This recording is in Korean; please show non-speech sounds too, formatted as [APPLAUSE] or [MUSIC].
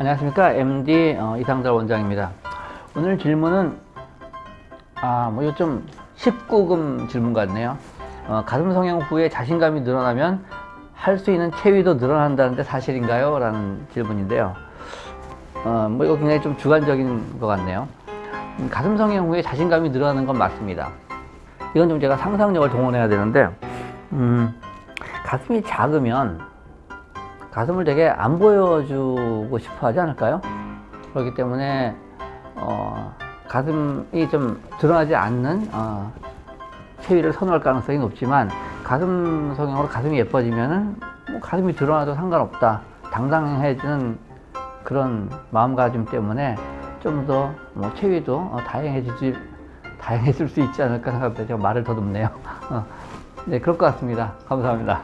안녕하십니까? MD 어, 이상달 원장입니다. 오늘 질문은 아뭐 좀 19금 질문 같네요. 어, 가슴 성형 후에 자신감이 늘어나면 할 수 있는 체위도 늘어난다는데 사실인가요? 라는 질문인데요. 어, 뭐 이거 굉장히 좀 주관적인 것 같네요. 음, 가슴 성형 후에 자신감이 늘어나는 건 맞습니다. 이건 좀 제가 상상력을 동원해야 되는데 음, 가슴이 작으면 가슴을 되게 안 보여주고 싶어 하지 않을까요? 그렇기 때문에 어, 가슴이 좀 드러나지 않는 어, 체위를 선호할 가능성이 높지만 가슴 성형으로 가슴이 예뻐지면은 뭐 가슴이 드러나도 상관없다 당당해지는 그런 마음가짐 때문에 좀 더 뭐 체위도 어, 다양해질, 다양해질 수 있지 않을까 생각합니다. 제가 말을 더듬네요. [LAUGHS] 어, 네 그럴 것 같습니다. 감사합니다